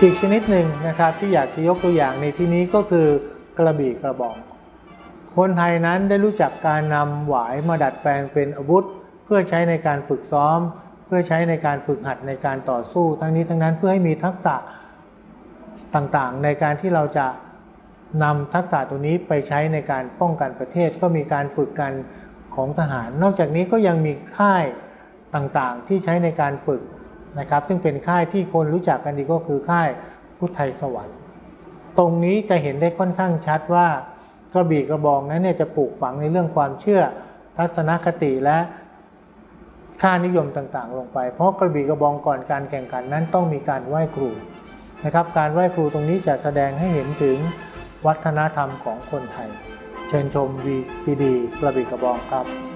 อีกชนิดหนึ่งนะครับที่อยากจะยกตัวอย่างในที่นี้ก็คือกระบี่กระบอกคนไทยนั้นได้รู้จักการนำหวายมาดัดแปลงเป็นอาวุธ เพื่อใช้ในการฝึกซ้อม เพื่อใช้ในการฝึกหัดในการต่อสู้ ทั้งนี้ทั้งนั้นเพื่อให้มีทักษะต่างๆ ในการที่เราจะนำทักษะตัวนี้ไปใช้ในการป้องกันประเทศก็มีการฝึกกันของทหาร นอกจากนี้ก็ยังมีค่ายต่างๆ ที่ใช้ในการฝึก นะครับ ซึ่งเป็นค่ายที่คนรู้จักกันดีก็คือค่ายพุทธไทยสวรรค์ ตรงนี้จะเห็นได้ค่อนข้างชัดว่ากระบี่กระบองนั้นเนี่ยจะปลูกฝังในเรื่องความเชื่อทัศนคติและค่านิยมต่างๆ ลงไป เพราะกระบี่กระบองก่อนการแข่งขันนั้นต้องมีการไหว้ครูนะครับ การไหว้ครูตรงนี้จะแสดงให้เห็นถึงวัฒนธรรมของคนไทย เชิญชม VGD กระบี่กระบองครับ